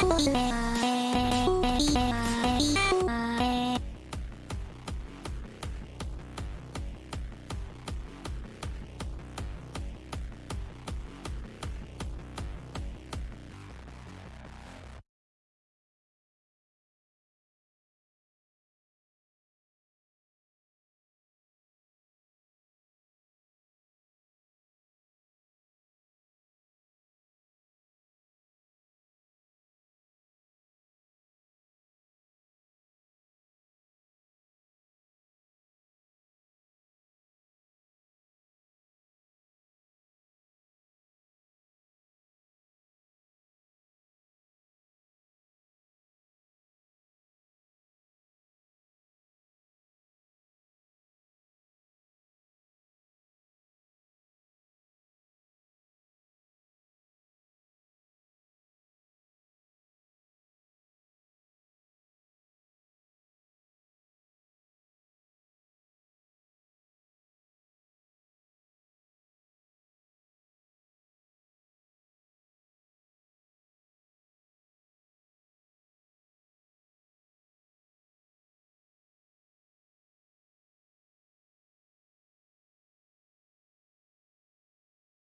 かもしい。